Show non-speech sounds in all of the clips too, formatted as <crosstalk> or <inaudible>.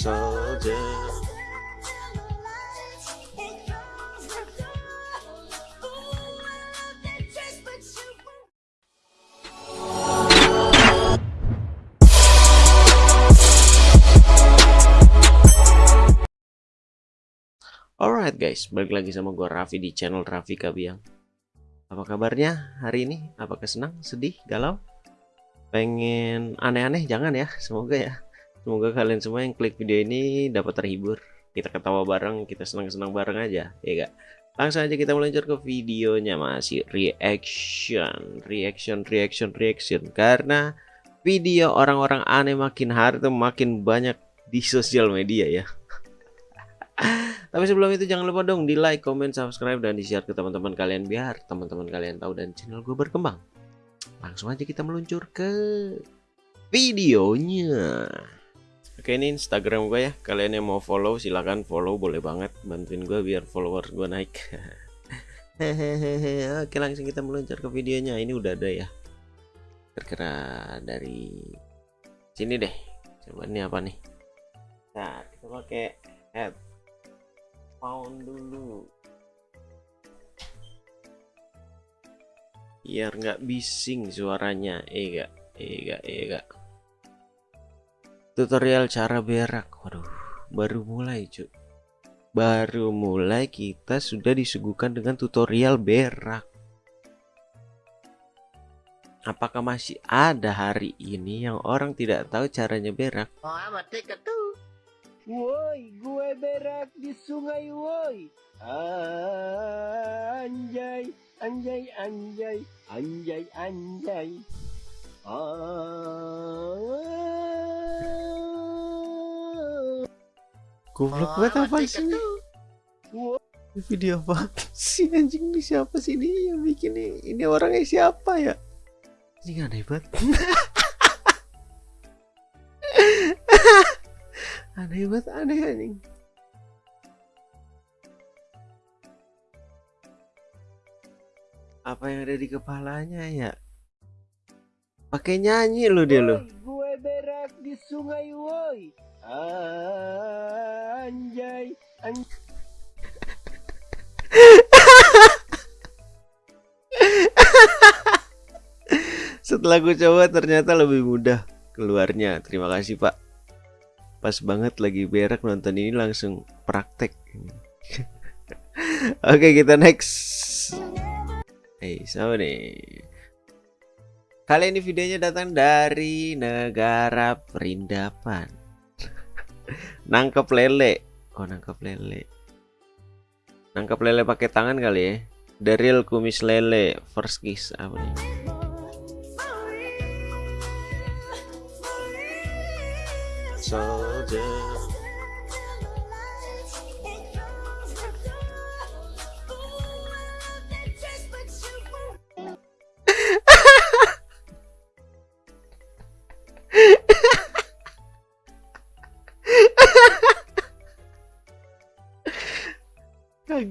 soldier. Alright guys, balik lagi sama gue Raffi di channel Raffi Kabiang. Apa kabarnya hari ini? Apakah senang, sedih, galau? Pengen aneh-aneh? Jangan ya, semoga ya. Semoga kalian semua yang klik video ini dapat terhibur. Kita ketawa bareng, kita senang-senang bareng aja, ya gak? Langsung aja kita meluncur ke videonya masih reaction, reaction, reaction, reaction. Karena video orang-orang aneh makin hari tuh makin banyak di sosial media ya. <laughs> Tapi sebelum itu jangan lupa dong di like, comment, subscribe, dan di share ke teman-teman kalian biar teman-teman kalian tahu dan channel gue berkembang. Langsung aja kita meluncur ke videonya. Oke ini Instagram gue ya. Kalian yang mau follow silahkan follow boleh banget. Bantuin gue biar follower gue naik. <laughs> Oke langsung kita meluncur ke videonya. Ini udah ada ya. Kira-kira dari sini deh. Coba ini apa nih? Nah kita pakai add pound dulu biar nggak bising suaranya iya iya iya tutorial cara berak waduh baru mulai cuy baru mulai kita sudah disuguhkan dengan tutorial berak apakah masih ada hari ini yang orang tidak tahu caranya berak. Woi, gue berak di sungai woi. Anjay, anjay, anjay, anjay, anjay. Goblok banget apa sih ini? Video apa sih anjing? Ini siapa sih ini yang bikin ini? Ini orangnya siapa ya? Ini aneh banget. <laughs> Aneh banget aneh anjing. Apa yang ada di kepalanya ya? Pakai nyanyi lo dia lo Berak di sungai woi. Anjay, anjay. setelah gue coba ternyata lebih mudah keluarnya terima kasih pak pas banget lagi berak nonton ini langsung praktek <laughs> oke kita next hey nih kali ini videonya datang dari negara perindapan. <laughs> Nangkep lele. Oh nangkep lele? Nangkep lele pakai tangan kali ya? Daryl kumis lele first kiss apa nih? Soldier.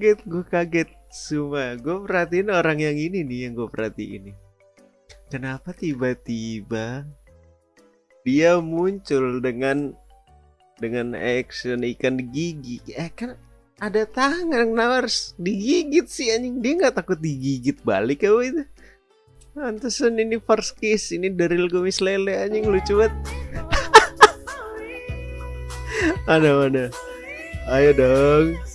Kaget gue kaget. Semua gue perhatiin orang yang ini nih yang gue perhatiin ini kenapa tiba-tiba dia muncul dengan dengan action ikan gigi eh kan ada tangan kenapa harus digigit sih anjing. Dia nggak takut digigit balik apa itu? Pantesan ini first kiss ini dari kumis lele anjing lucu banget. <laughs> Ada mana? Ayo dong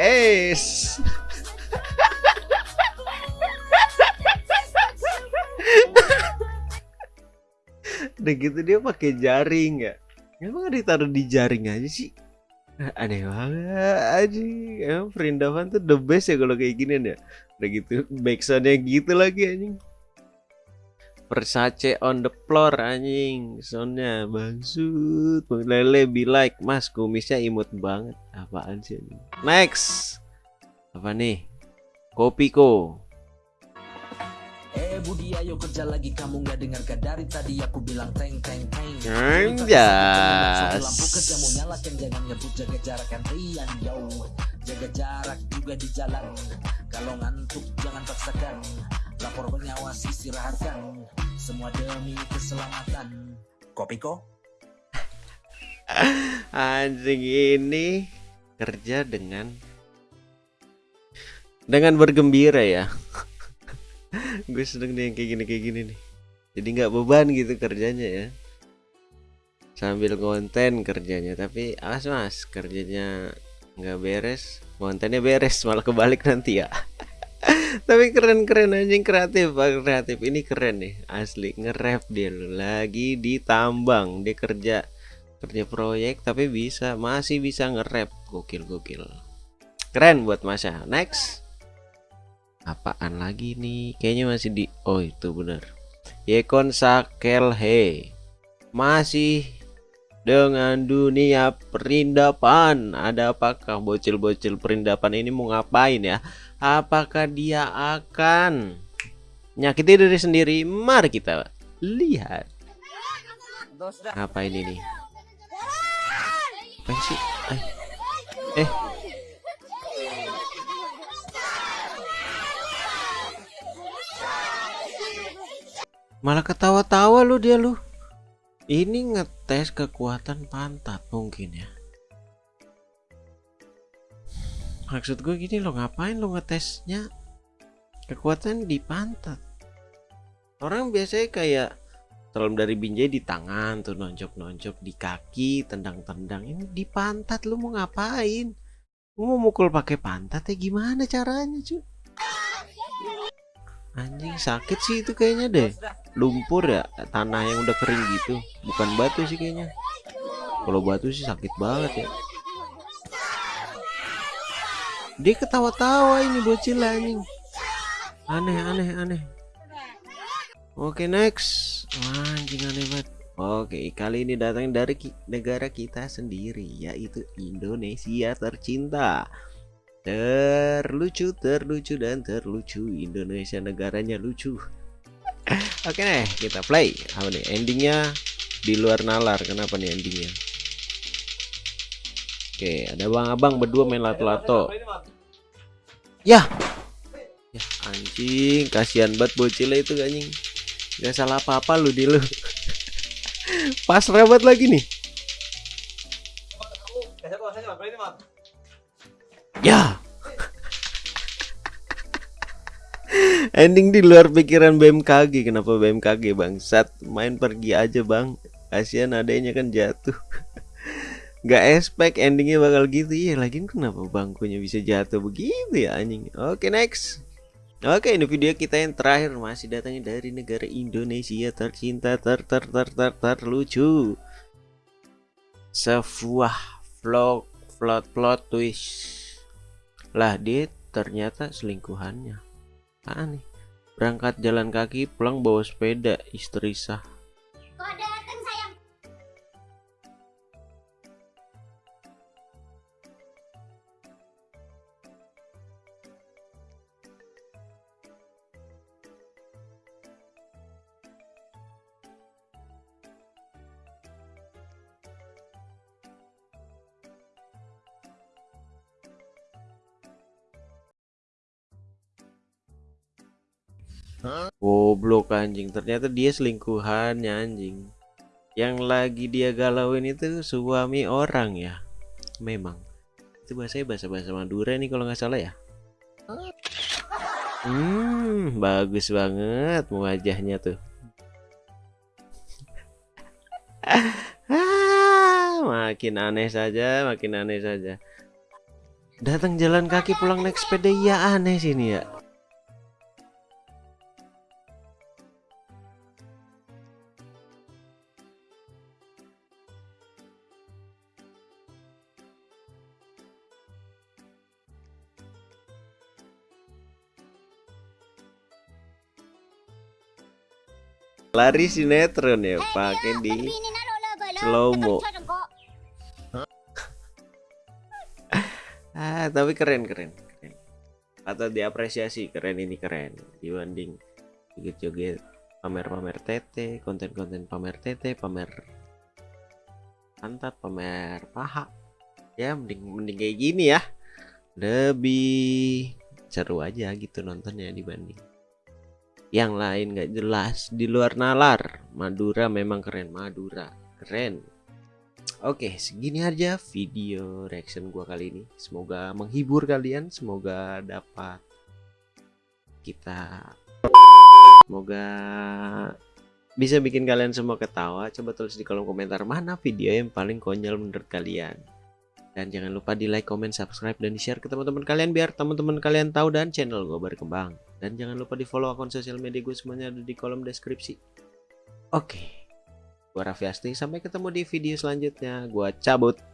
es. Udah gitu dia pakai jaring ya? Emang ditaruh di jaring aja sih? Aneh banget aja emang perindapan tuh the best ya kalau kayak gini ya udah gitu backsoundnya gitu lagi anjing Versace on the floor anjing. Soundnya bangsut lele be like. Mas kumisnya imut banget. Apaan sih anjing? Next. Apa nih? Kopiko Eh Budi ayo kerja lagi. Kamu nggak dengar gak dari tadi aku bilang teng teng teng. Anjas. Lampu kerja mau nyala kan jangan ngebut jaga jarak. Kan Rian jauh. Jaga jarak juga di jalan. Kalau ngantuk jangan paksakan Lapor pengawas istirahatkan Semua demi keselamatan. Kopiko <laughs> anjing ini kerja dengan dengan bergembira ya? <laughs> Gue sedang nih yang kayak gini kayak gini nih. Jadi nggak beban gitu kerjanya ya? Sambil konten kerjanya tapi awas mas kerjanya nggak beres kontennya beres malah kebalik nanti ya <laughs> tapi keren-keren anjing kreatif Pak kreatif. Ini keren nih asli. Nge-rap dia loh. lagi ditambang. Dia kerja kerja proyek tapi bisa masih bisa nge-rap. Gokil gokil. Keren buat Masya next. Apaan lagi nih? Kayaknya masih di oh itu bener. Yekon Sakelhe. Masih dengan dunia perindapan ada apakah bocil-bocil perindapan ini mau ngapain ya? Apakah dia akan nyakiti diri sendiri? Mari kita lihat. Apa ini nih? Apa sih? Eh, eh. malah ketawa-tawa lu dia lu. Ini ngetes kekuatan pantat mungkin ya. Maksud gue gini lo ngapain lo ngetesnya? Kekuatan di pantat. Orang biasanya kayak salam dari binjai di tangan tuh nonjok-nonjok di kaki tendang-tendang. Ini di pantat lu mau ngapain? Lu mau mukul pakai pantat ya gimana caranya cuy anjing sakit sih itu kayaknya deh lumpur ya tanah yang udah kering gitu. Bukan batu sih kayaknya. Kalau batu sih sakit banget ya. Dia ketawa-tawa ini bocil anjing. Aneh aneh aneh. Oke next. Wah, anjing aneh banget. Oke kali ini datang dari ki negara kita sendiri yaitu Indonesia tercinta. Terlucu terlucu dan terlucu. Indonesia negaranya lucu <laughs> oke nih kita play. Apa nih? Endingnya di luar nalar. Kenapa nih endingnya? Oke ada bang abang berdua main lato-lato. Ya. Ya anjing kasihan banget bocilnya itu anjing. Nggak salah apa-apa lu di lu <laughs> pas rebet lagi nih. Ya. Ending di luar pikiran BMKG. Kenapa BMKG bangsat? Main pergi aja bang. Kasihan adanya kan jatuh. <laughs> Gak expect endingnya bakal gitu ya. Lagi kenapa bangkunya bisa jatuh begitu ya anjing? Oke next. Oke ini video kita yang terakhir masih datangnya dari negara Indonesia tercinta ter ter ter ter terlucu. Sebuah vlog plot plot twist lah dia ternyata selingkuhannya nih berangkat jalan kaki pulang bawa sepeda. Istri sah Goblok anjing, ternyata dia selingkuhannya anjing. Yang lagi dia galauin itu suami orang ya. Memang. Itu bahasanya bahasa-bahasa Madura nih kalau nggak salah ya. Hmm, bagus banget wajahnya tuh. ah, makin aneh saja, makin aneh saja. Datang jalan kaki pulang naik sepeda ya aneh sini ya. Lari sinetron ya pakai di slow mo <laughs> ah tapi keren keren keren. Atau diapresiasi keren ini keren. Dibanding joget-joget pamer-pamer tete konten-konten pamer tete pamer pantat pamer paha. Ya mending mending kayak gini ya. Lebih seru aja gitu nontonnya dibanding yang lain nggak jelas di luar nalar Madura memang keren Madura keren Oke, segini aja video reaction gua kali ini. Semoga menghibur kalian, semoga dapat kita semoga bisa bikin kalian semua ketawa. Coba tulis di kolom komentar mana video yang paling konyol menurut kalian. Dan jangan lupa di like, comment, subscribe, dan di share ke teman-teman kalian biar teman-teman kalian tahu dan channel gue berkembang. Dan jangan lupa di follow akun sosial media gue semuanya ada di kolom deskripsi. Oke, gue Raffi Asti. Sampai ketemu di video selanjutnya. Gue cabut.